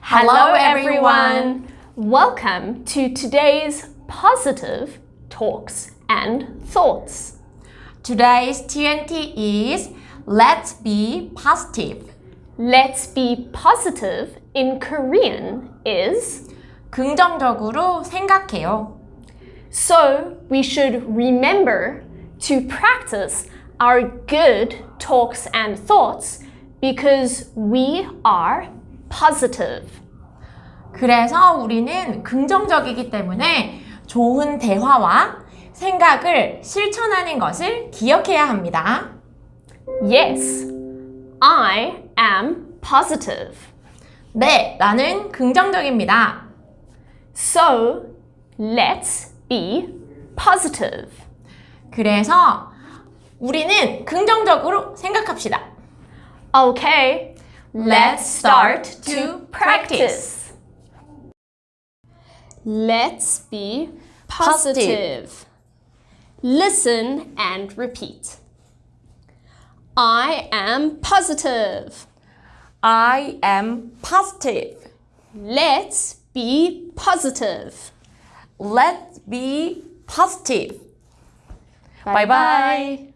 Hello, everyone. Welcome to today's positive talks and thoughts. Today's TNT is Let's be positive. Let's be positive in Korean is 긍정적으로 생각해요. so we should remember to practice our good talks and thoughts because we are positive. 그래서 우리는 긍정적이기 때문에 좋은 대화와 생각을 실천하는 것을 기억해야 합니다. Yes, I am positive. 네, 나는 긍정적입니다. So let's be positive. 그래서 우리는 긍정적으로 생각합시다. Okay, let's start to practice. Let's be positive. Listen and repeat. I am positive. I am positive. Let's be positive. Let's be positive. Bye bye.